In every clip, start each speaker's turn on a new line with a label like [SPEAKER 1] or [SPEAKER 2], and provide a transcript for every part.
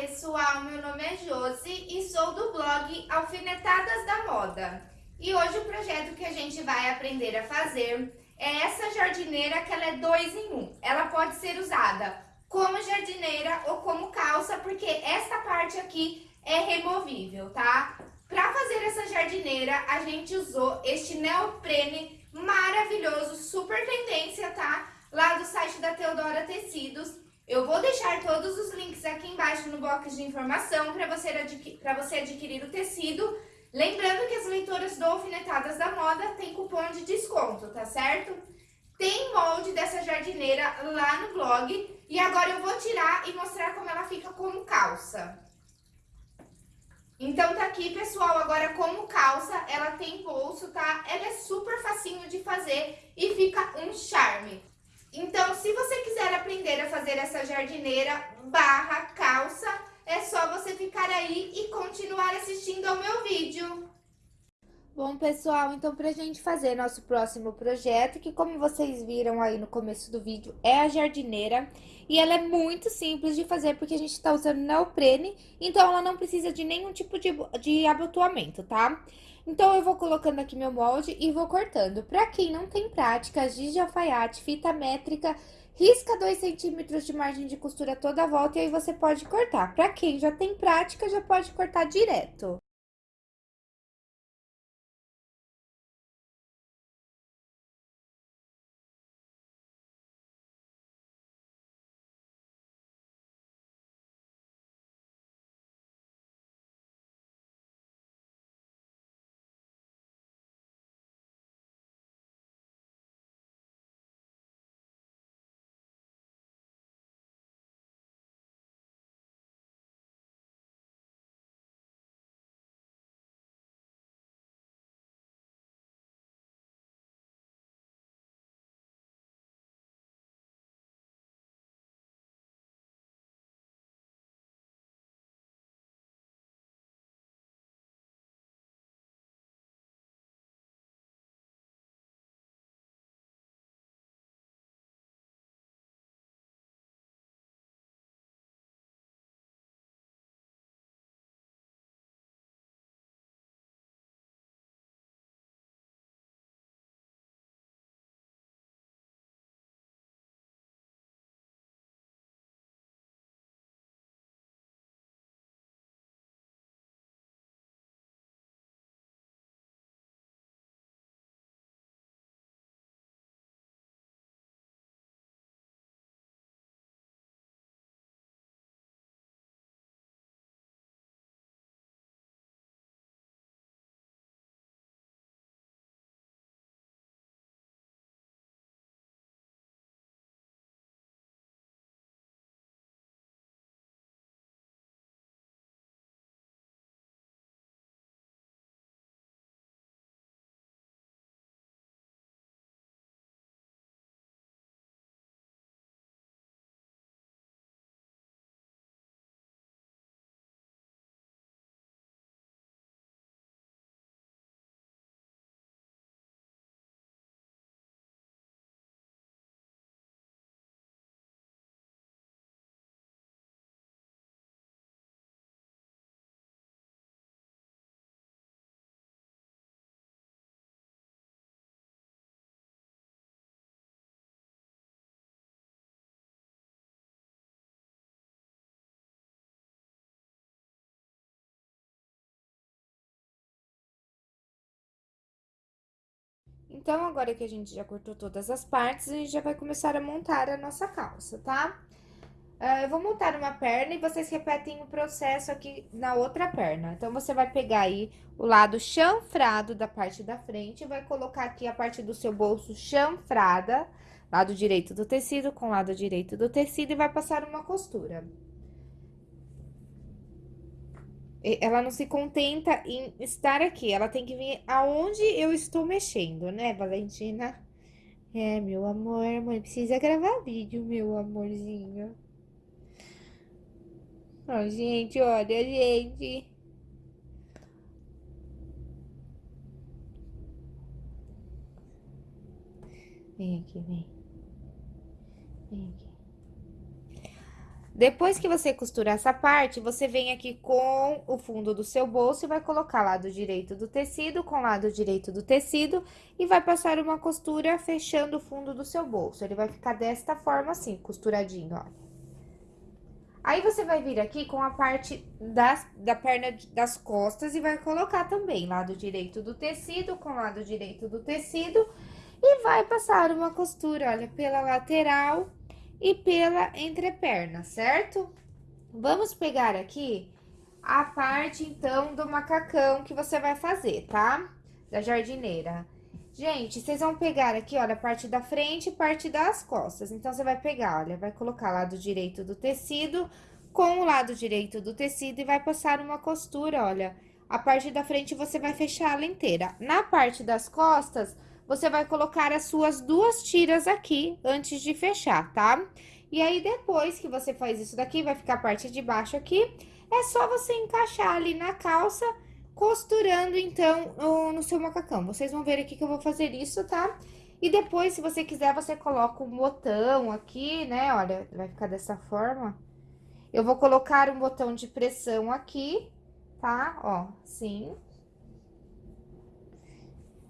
[SPEAKER 1] pessoal, meu nome é Josi e sou do blog Alfinetadas da Moda. E hoje o projeto que a gente vai aprender a fazer é essa jardineira que ela é dois em um. Ela pode ser usada como jardineira ou como calça, porque esta parte aqui é removível, tá? Para fazer essa jardineira, a gente usou este neoprene maravilhoso, super tendência, tá? Lá do site da Teodora Tecidos. Eu vou deixar todos os embaixo no box de informação para você, adqui você adquirir o tecido. Lembrando que as leitoras do Alfinetadas da Moda tem cupom de desconto, tá certo? Tem molde dessa jardineira lá no blog e agora eu vou tirar e mostrar como ela fica como calça. Então tá aqui, pessoal, agora como calça, ela tem bolso, tá? Ela é super facinho de fazer e fica um charme. Então, se você quiser aprender a fazer essa jardineira barra calça, é só você ficar aí e continuar assistindo ao meu vídeo.
[SPEAKER 2] Bom, pessoal, então pra gente fazer nosso próximo projeto, que como vocês viram aí no começo do vídeo, é a jardineira. E ela é muito simples de fazer, porque a gente tá usando neoprene, então ela não precisa de nenhum tipo de, de abotoamento, tá? Então, eu vou colocando aqui meu molde e vou cortando. Pra quem não tem prática, giz de alfaiate, fita métrica, risca 2 centímetros de margem de costura toda a volta e aí você pode cortar. Pra quem já tem prática, já pode cortar direto. Então, agora que a gente já cortou todas as partes, a gente já vai começar a montar a nossa calça, tá? Uh, eu vou montar uma perna e vocês repetem o processo aqui na outra perna. Então, você vai pegar aí o lado chanfrado da parte da frente, vai colocar aqui a parte do seu bolso chanfrada, lado direito do tecido com lado direito do tecido e vai passar uma costura. Ela não se contenta em estar aqui, ela tem que vir aonde eu estou mexendo, né, Valentina? É, meu amor, mãe precisa gravar vídeo, meu amorzinho. Ó, oh, gente, olha, gente. Vem aqui, vem. Vem aqui. Depois que você costurar essa parte, você vem aqui com o fundo do seu bolso e vai colocar lado direito do tecido com lado direito do tecido e vai passar uma costura fechando o fundo do seu bolso. Ele vai ficar desta forma assim, costuradinho, ó. Aí, você vai vir aqui com a parte das, da perna das costas e vai colocar também lado direito do tecido com lado direito do tecido e vai passar uma costura, olha, pela lateral e pela entreperna, certo? Vamos pegar aqui a parte, então, do macacão que você vai fazer, tá? Da jardineira. Gente, vocês vão pegar aqui, olha, a parte da frente e parte das costas. Então, você vai pegar, olha, vai colocar lado direito do tecido com o lado direito do tecido e vai passar uma costura, olha. A parte da frente você vai fechar ela inteira. Na parte das costas, você vai colocar as suas duas tiras aqui antes de fechar, tá? E aí, depois que você faz isso daqui, vai ficar a parte de baixo aqui, é só você encaixar ali na calça, costurando, então, no seu macacão. Vocês vão ver aqui que eu vou fazer isso, tá? E depois, se você quiser, você coloca um botão aqui, né? Olha, vai ficar dessa forma. Eu vou colocar um botão de pressão aqui, tá? Ó, sim.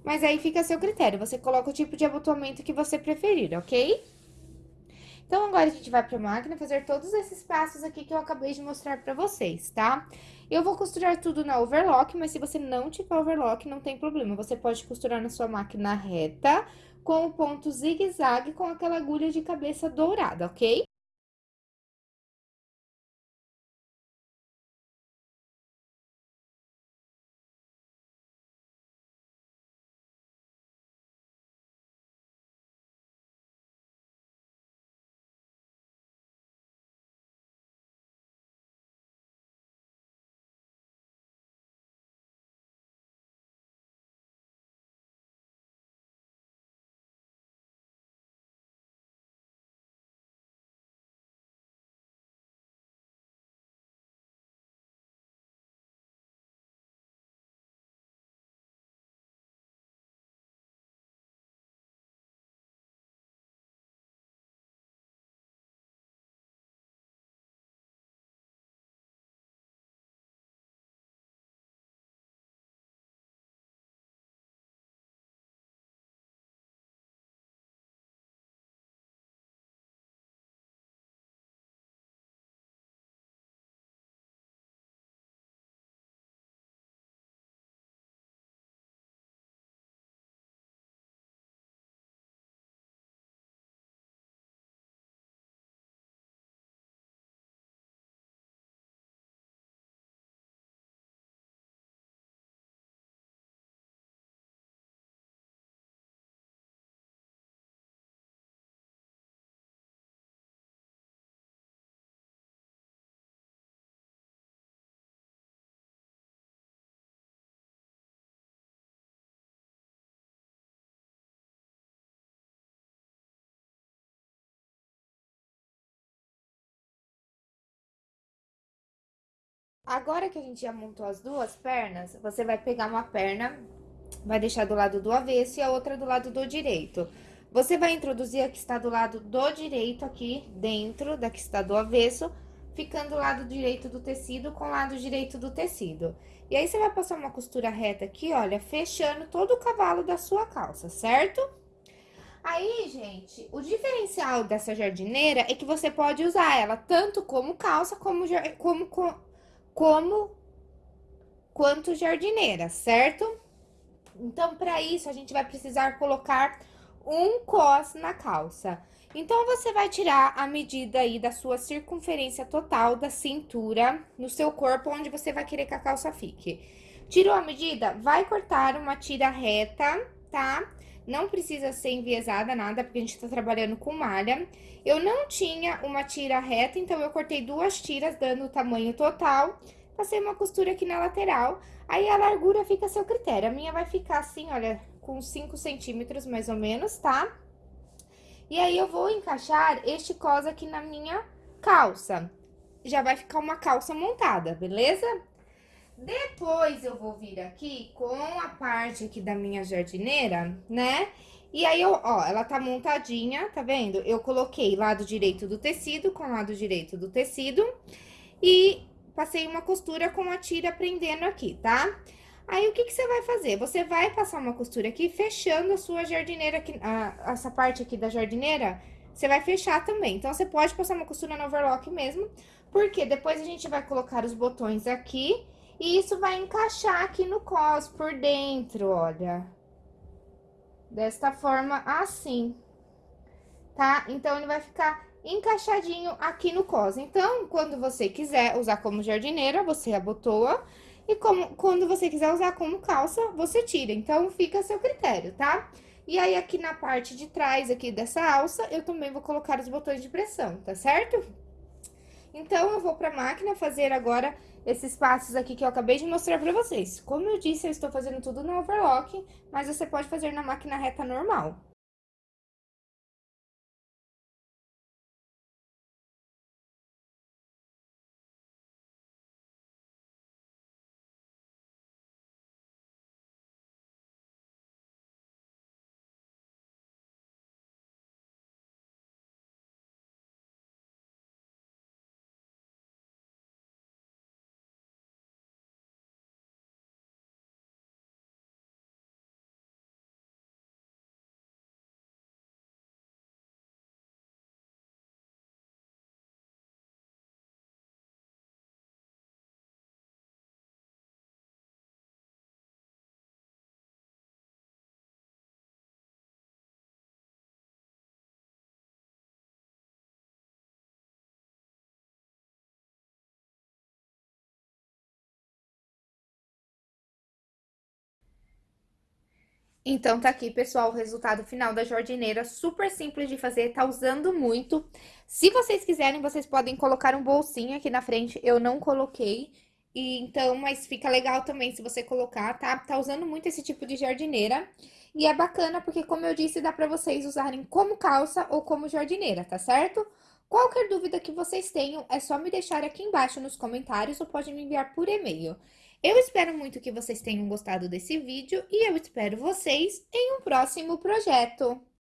[SPEAKER 2] Mas aí fica a seu critério, você coloca o tipo de abotoamento que você preferir, ok? Então, agora a gente vai pra máquina fazer todos esses passos aqui que eu acabei de mostrar pra vocês, tá? Eu vou costurar tudo na overlock, mas se você não tiver overlock, não tem problema. Você pode costurar na sua máquina reta, com o ponto zigue-zague, com aquela agulha de cabeça dourada, ok? Agora que a gente já montou as duas pernas, você vai pegar uma perna, vai deixar do lado do avesso e a outra do lado do direito. Você vai introduzir a que está do lado do direito aqui dentro da que está do avesso, ficando o lado direito do tecido com o lado direito do tecido. E aí, você vai passar uma costura reta aqui, olha, fechando todo o cavalo da sua calça, certo? Aí, gente, o diferencial dessa jardineira é que você pode usar ela tanto como calça, como, como, como quanto jardineira, certo? Então, para isso, a gente vai precisar colocar um cos na calça. Então, você vai tirar a medida aí da sua circunferência total da cintura no seu corpo, onde você vai querer que a calça fique. Tirou a medida? Vai cortar uma tira reta, tá? Não precisa ser enviesada nada, porque a gente tá trabalhando com malha. Eu não tinha uma tira reta, então eu cortei duas tiras, dando o tamanho total. Passei uma costura aqui na lateral, aí a largura fica a seu critério. A minha vai ficar assim, olha, com 5 centímetros mais ou menos, tá? E aí, eu vou encaixar este cos aqui na minha calça. Já vai ficar uma calça montada, beleza? Depois, eu vou vir aqui com a parte aqui da minha jardineira, né? E aí, eu, ó, ela tá montadinha, tá vendo? Eu coloquei lado direito do tecido com lado direito do tecido e passei uma costura com a tira prendendo aqui, tá? Aí, o que que você vai fazer? Você vai passar uma costura aqui, fechando a sua jardineira aqui, a, essa parte aqui da jardineira, você vai fechar também. Então, você pode passar uma costura no overlock mesmo, porque depois a gente vai colocar os botões aqui e isso vai encaixar aqui no cos por dentro, olha. Desta forma, assim. Tá? Então, ele vai ficar encaixadinho aqui no cos. Então, quando você quiser usar como jardineira, você abotoa. E como, quando você quiser usar como calça, você tira. Então, fica a seu critério, tá? E aí, aqui na parte de trás aqui dessa alça, eu também vou colocar os botões de pressão, tá certo? Então, eu vou pra máquina fazer agora esses passos aqui que eu acabei de mostrar pra vocês. Como eu disse, eu estou fazendo tudo no overlock, mas você pode fazer na máquina reta normal. Então, tá aqui, pessoal, o resultado final da jardineira, super simples de fazer, tá usando muito. Se vocês quiserem, vocês podem colocar um bolsinho aqui na frente, eu não coloquei. E, então, mas fica legal também se você colocar, tá? Tá usando muito esse tipo de jardineira. E é bacana porque, como eu disse, dá pra vocês usarem como calça ou como jardineira, tá certo? Qualquer dúvida que vocês tenham, é só me deixar aqui embaixo nos comentários ou pode me enviar por e-mail. Eu espero muito que vocês tenham gostado desse vídeo e eu espero vocês em um próximo projeto.